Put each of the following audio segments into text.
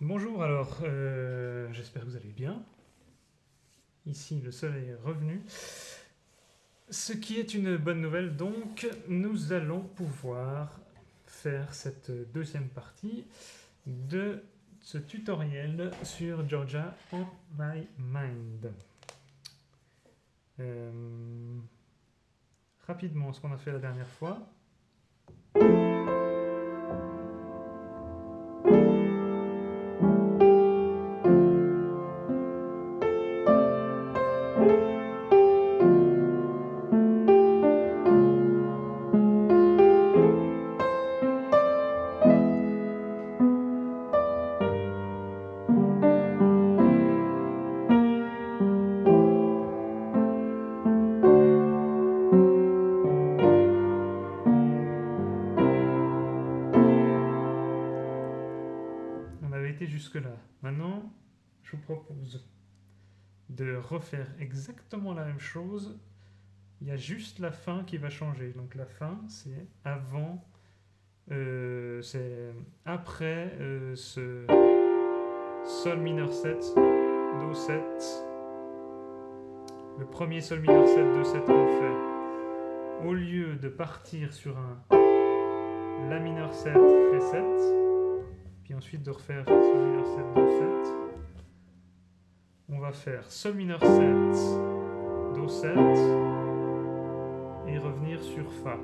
Bonjour, alors euh, j'espère que vous allez bien. Ici le soleil est revenu. Ce qui est une bonne nouvelle, donc nous allons pouvoir faire cette deuxième partie de ce tutoriel sur Georgia on my mind. Euh, rapidement, ce qu'on a fait la dernière fois. Jusque-là. Maintenant, je vous propose de refaire exactement la même chose. Il y a juste la fin qui va changer. Donc la fin, c'est avant, euh, c'est après euh, ce Sol mineur 7, Do 7. Le premier Sol mineur 7, Do 7 qu'on fait. Au lieu de partir sur un La mineur 7, Ré 7, puis ensuite de refaire Sol mineur 7, Do 7. On va faire Sol mineur 7, Do 7 et revenir sur Fa.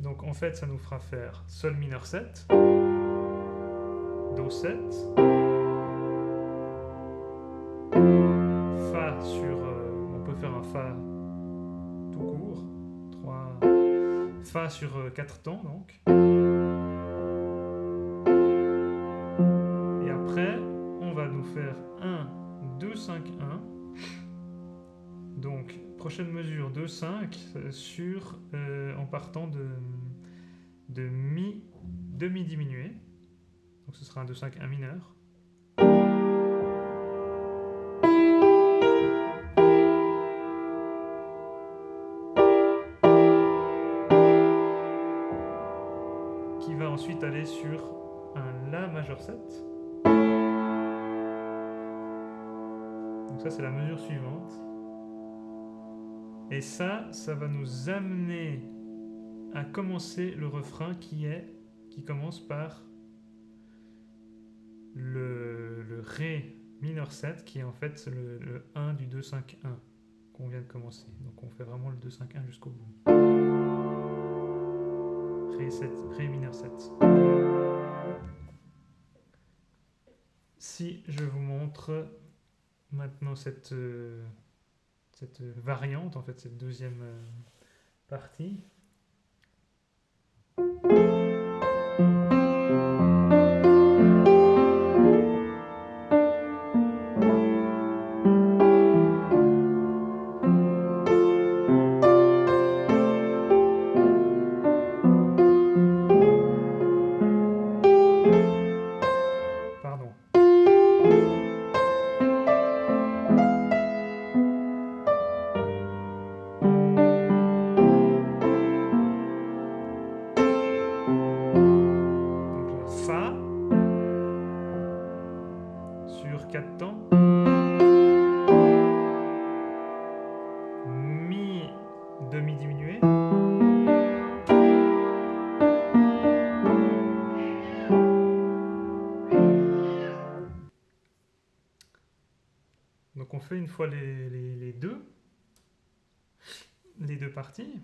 Donc en fait ça nous fera faire Sol mineur 7, Do 7, Fa sur... euh, on peut faire un Fa tout court, 3, Fa sur 4 temps donc. Faire 1, 2, 5, 1. Donc, prochaine mesure 2, 5 euh, sur, euh, en partant de, de Mi, demi diminué. Donc ce sera un 2, 5, 1 mineur. qui va ensuite aller sur un La majeur 7. Donc ça c'est la mesure suivante. Et ça, ça va nous amener à commencer le refrain qui est qui commence par le, le Ré mineur 7 qui est en fait le, le 1 du 2 5 1 qu'on vient de commencer. Donc on fait vraiment le 2 5 1 jusqu'au bout. Ré, 7, Ré mineur 7. Si je vous montre maintenant cette, euh, cette variante, en fait cette deuxième euh, partie. Sur 4 temps. Mi demi diminué. Donc on fait une fois les, les- deux, les deux parties,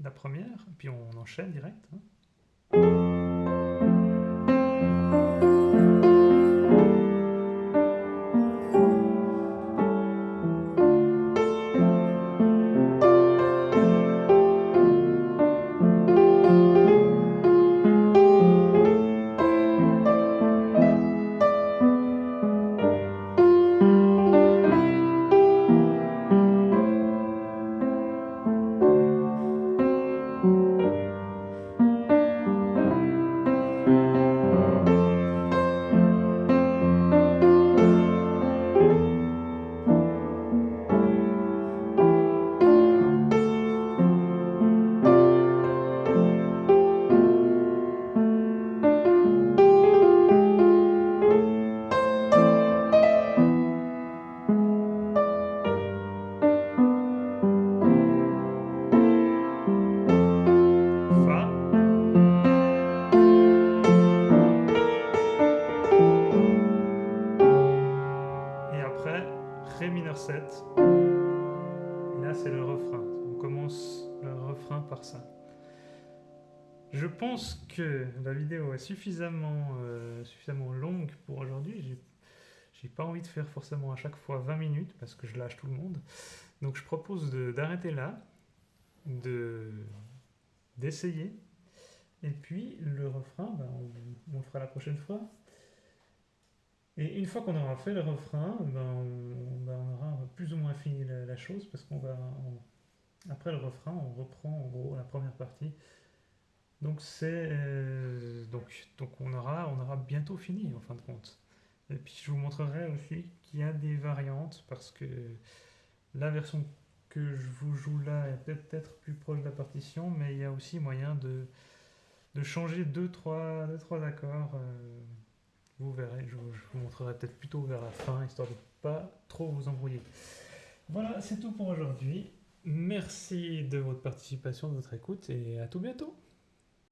la première, puis on enchaîne direct. hein. Ça. Je pense que la vidéo est suffisamment, euh, suffisamment longue pour aujourd'hui. J'ai, pas envie de faire forcément à chaque fois 20 minutes parce que je lâche tout le monde. Donc je propose d'arrêter là, de, d'essayer. Et puis le refrain, ben, on, le fera la prochaine fois. Et une fois qu'on aura fait le refrain, ben, on, ben, aura plus ou moins fini la, chose parce qu'on va. Après le refrain, on reprend en gros la première partie. Donc c'est euh, donc donc on aura on aura bientôt fini en fin de compte. Et puis je vous montrerai aussi qu'il y a des variantes parce que la version que je vous joue là est peut-être plus proche de la partition, mais il y a aussi moyen de de changer deux trois deux trois accords. euh, vous verrez, je, vous- je vous montrerai peut-être plutôt vers la fin histoire de pas trop vous embrouiller. Voilà, c'est tout pour aujourd'hui. Merci de votre participation, de votre écoute et à tout bientôt.